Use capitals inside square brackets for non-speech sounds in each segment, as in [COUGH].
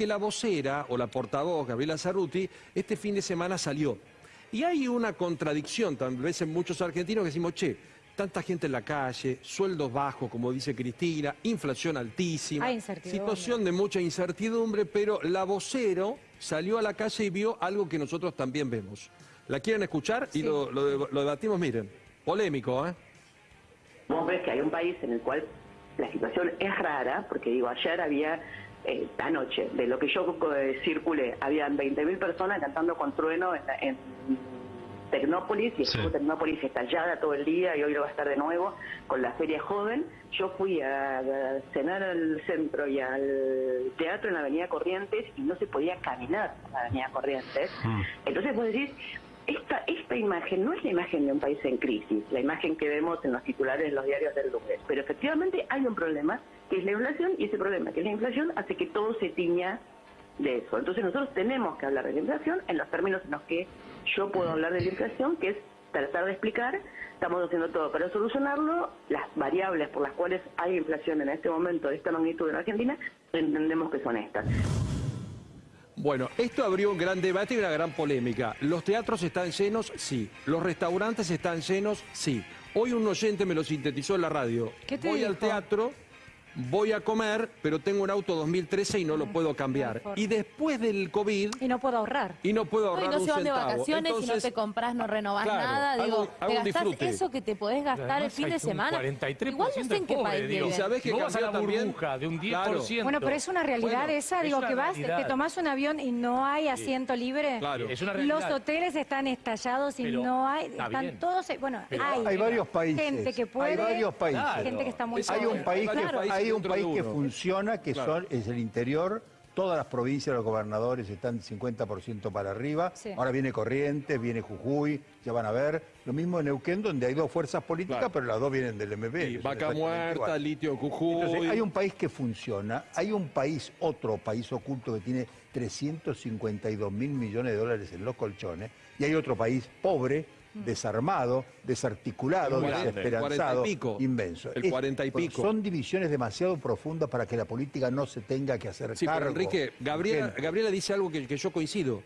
que la vocera o la portavoz, Gabriela Cerruti, este fin de semana salió. Y hay una contradicción, tal vez en muchos argentinos que decimos, che, tanta gente en la calle, sueldos bajos, como dice Cristina, inflación altísima, Hay incertidumbre. situación de mucha incertidumbre, pero la vocero salió a la calle y vio algo que nosotros también vemos. ¿La quieren escuchar? Y lo, lo- lo debatimos, miren, polémico, ¿eh? Vos ves que hay un país en el cual la situación es rara, porque digo, ayer había, eh, anoche, de lo que yo eh, circulé, habían 20.000 personas cantando con trueno en, en Tecnópolis, y estuvo Tecnópolis estallada todo el día, y hoy lo va a estar de nuevo, con la Feria Joven. Yo fui a, a cenar al centro y al teatro en la Avenida Corrientes, y no se podía caminar en la Avenida Corrientes. Entonces vos decís, esta, esta imagen no es la imagen de un país en crisis, la imagen que vemos en los titulares de los diarios del lunes, pero efectivamente hay un problema que es la inflación y ese problema que es la inflación hace que todo se tiña de eso. Entonces nosotros tenemos que hablar de la inflación en los términos en los que yo puedo hablar de la inflación, que es tratar de explicar, estamos haciendo todo para solucionarlo, las variables por las cuales hay inflación en este momento de esta magnitud en Argentina, entendemos que son estas. Bueno, esto abrió un gran debate y una gran polémica. ¿Los teatros están llenos? Sí. ¿Los restaurantes están llenos? Sí. Hoy un oyente me lo sintetizó en la radio. ¿Qué te voy al teatro, voy a comer, pero tengo un auto 2013 y no lo puedo cambiar. Y después del COVID, Y no puedo ahorrar. y no puedo No, y ahorrar no un se van de vacaciones y no Entonces, te compras, no renovás claro, nada. Digo, hago te gastás eso que te podés gastar el fin de semana. 43% Igual no sé en qué país digo. ¿Y sabés que vas a la burbuja de un 10%. Claro. Bueno, pero es una realidad Bueno, esa, es digo, que vas, realidad. que tomás un avión y no hay asiento libre. Claro. Es una Los realidad. hoteles están estallados y Pero no hay, está están bien. todos, bueno, Pero hay, Hay varios países. gente que puede, Hay varios países. Gente que está muy Hay un país que, hay un país que funciona, que Claro. son, es el interior. Todas las provincias, los gobernadores están 50% para arriba. Sí. Ahora viene Corrientes, viene Jujuy, ya van a ver. Lo mismo en Neuquén, donde hay dos fuerzas políticas, Claro. pero las dos vienen del MP. Son vaca muerta, igual. litio Jujuy. Entonces, hay un país que funciona, hay un país, otro país oculto que tiene 352 mil millones de dólares en los colchones, y hay otro país pobre, desarmado, desarticulado, desesperanzado, cuarenta y pico. inmenso. El cuarenta y pico. Son divisiones demasiado profundas para que la política no se tenga que hacer Sí, cargo. pero Enrique, Gabriela, dice algo que, que yo coincido.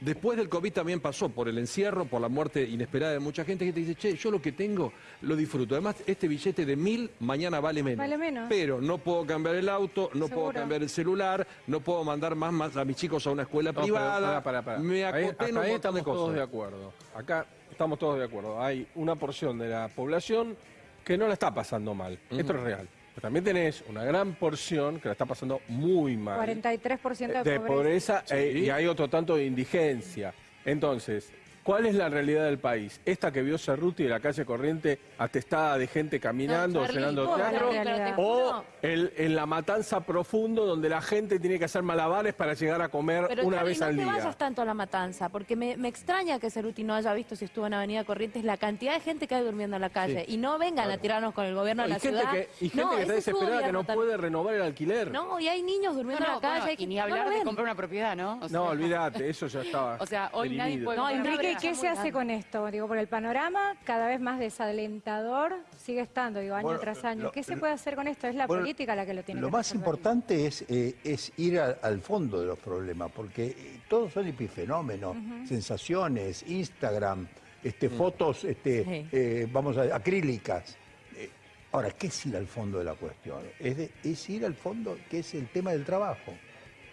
Después del COVID también pasó por el encierro, por la muerte inesperada de mucha gente que te dice, che, yo lo que tengo lo disfruto. Además, este billete de mil mañana vale menos. Vale menos. Pero no puedo cambiar el auto, no puedo cambiar el celular, no puedo mandar más, más a mis chicos a una escuela No, pero privada. pará, pará, pará. Me Ahí- acoté en un ahí montón de estamos todos de acuerdo. Acá estamos todos de acuerdo. Hay una porción de la población que no la está pasando mal. Esto es real. Pero también tenés una gran porción que la está pasando muy mal. 43% de, de pobreza eh, y hay otro tanto de indigencia. Entonces, ¿cuál es la realidad del país? Esta que vio Cerruti de la calle Corriente atestada de gente caminando, No, Charlie, llenando teatro, te o el, en la matanza profundo donde la gente tiene que hacer malabares para llegar a comer Pero una Charlie, vez no al te día. vayas tanto a la matanza, porque me, me extraña que Ceruti no haya visto si estuvo en Avenida Corrientes la cantidad de gente que hay durmiendo en la calle. Y no vengan a tirarnos con el gobierno de y la gente ciudad. que, y gente no, que está desesperada que no también. puede renovar el alquiler. No, y hay niños durmiendo No, en no, la calle. bueno, y ni no hablar de comprar una propiedad, ¿no? O sea, No, olvídate, eso ya estaba. [LAUGHS] O sea, hoy nadie puede- No, Enrique, ¿qué se hace con esto? Digo, por el panorama cada vez más desalentador sigue estando, digo, año Bueno, tras año. lo- ¿Qué se puede hacer con esto? Es la Bueno, política la que lo tiene Lo que más resolver. importante es, eh, es ir a- al fondo de los problemas, porque eh, todos son epifenómenos, sensaciones, Instagram, este, fotos, este, Sí. eh, vamos a acrílicas. Eh, ahora, ¿qué es ir al fondo de la cuestión? Es, de- es ir al fondo, que es el tema del trabajo.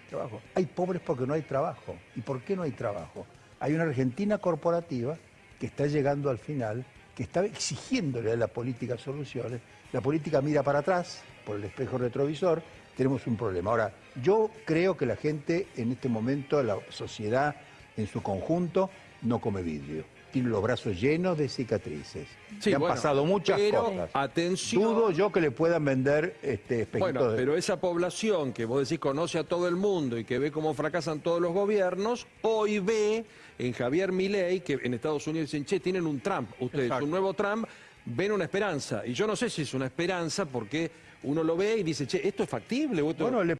trabajo. Hay pobres porque no hay trabajo. ¿Y por qué no hay trabajo? Hay una Argentina corporativa que está llegando al final, que está exigiéndole a la política soluciones. La política mira para atrás por el espejo retrovisor, tenemos un problema. Ahora, yo creo que la gente en este momento, la sociedad en su conjunto, no come vidrio. Tiene los brazos llenos de cicatrices. Sí, Le han bueno, pasado muchas pero, cosas. atención. Dudo yo que le puedan vender este espejitos Bueno, de- pero esa población que vos decís conoce a todo el mundo y que ve cómo fracasan todos los gobiernos, hoy ve en Javier Milei que en Estados Unidos dicen, che, tienen un Trump, ustedes, Exacto. un nuevo Trump, ven una esperanza. Y yo no sé si es una esperanza porque uno lo ve y dice, che, esto es factible. o esto- Bueno, le